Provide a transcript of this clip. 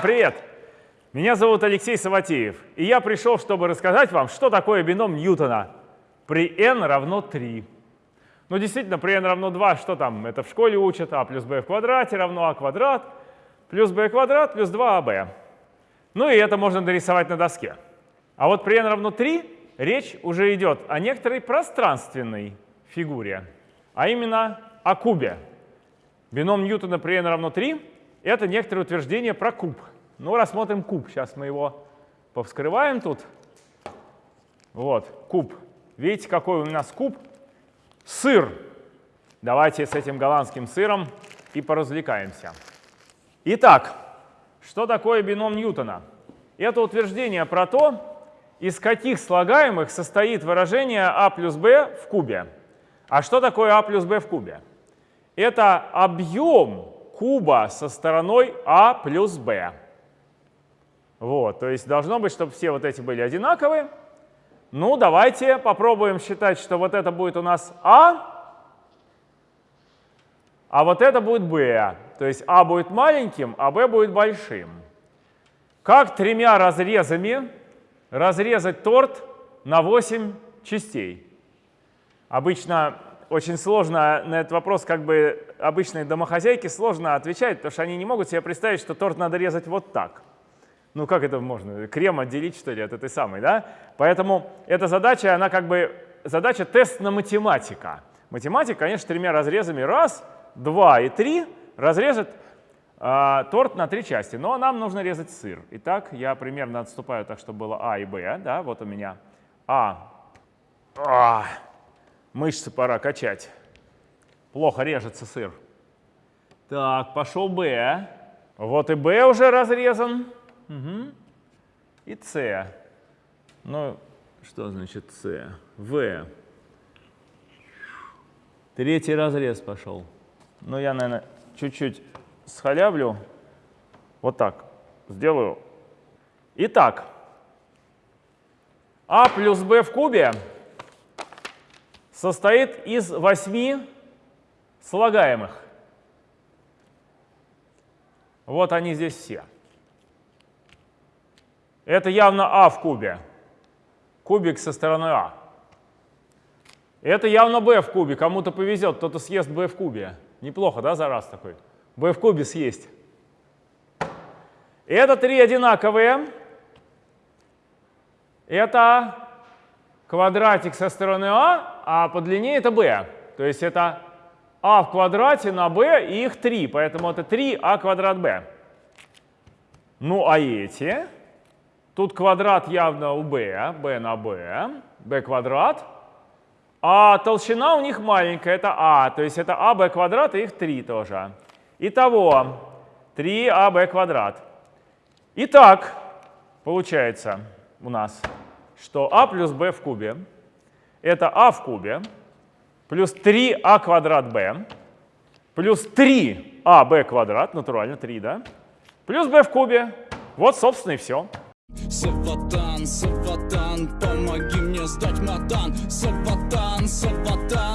привет! Меня зовут Алексей Саватеев, и я пришел, чтобы рассказать вам, что такое бином Ньютона при n равно 3. Ну, действительно, при n равно 2, что там? Это в школе учат, а плюс b в квадрате равно а квадрат, плюс b квадрат плюс 2ab. Ну и это можно нарисовать на доске. А вот при n равно 3 речь уже идет о некоторой пространственной фигуре, а именно о кубе. Бином Ньютона при n равно 3 — это некоторое утверждение про куб. Ну, рассмотрим куб. Сейчас мы его повскрываем тут. Вот, куб. Видите, какой у нас куб? Сыр. Давайте с этим голландским сыром и поразвлекаемся. Итак, что такое бином Ньютона? Это утверждение про то, из каких слагаемых состоит выражение а плюс b в кубе. А что такое а плюс b в кубе? Это объем куба со стороной а плюс b. Вот, то есть должно быть, чтобы все вот эти были одинаковые. Ну, давайте попробуем считать, что вот это будет у нас а, а вот это будет b. То есть а будет маленьким, а b будет большим. Как тремя разрезами разрезать торт на 8 частей? Обычно очень сложно на этот вопрос, как бы обычные домохозяйки сложно отвечать, потому что они не могут себе представить, что торт надо резать вот так. Ну как это можно? Крем отделить, что ли, от этой самой, да? Поэтому эта задача, она как бы задача тест на математика. Математик, конечно, тремя разрезами раз, два и три разрезать э, торт на три части. Но нам нужно резать сыр. Итак, я примерно отступаю так, чтобы было А и Б. Да? Вот у меня А. а. Мышцы пора качать. Плохо режется сыр. Так, пошел Б. Вот и Б уже разрезан. Угу. И С. Ну, что значит С? В. Третий разрез пошел. Ну, я, наверное, чуть-чуть схалявлю. Вот так сделаю. Итак, А плюс Б в кубе состоит из восьми слагаемых. Вот они здесь все. Это явно А в кубе. Кубик со стороны А. Это явно b в кубе. Кому-то повезет, кто-то съест b в кубе. Неплохо, да, за раз такой? b в кубе съесть. Это три одинаковые. Это квадратик со стороны А, а по длине это b. То есть это а в квадрате на b и их 3, поэтому это 3а квадрат b. Ну а эти? Тут квадрат явно у b, b на b, b квадрат. А толщина у них маленькая, это а, то есть это аб квадрат и их 3 тоже. Итого 3аб квадрат. Итак, получается у нас, что а плюс b в кубе — это а в кубе плюс 3а квадрат b плюс 3аб квадрат, натурально 3, да, плюс b в кубе. Вот, собственно, и все. Саватан, Саватан, помоги мне сдать матан. Саватан, Саватан.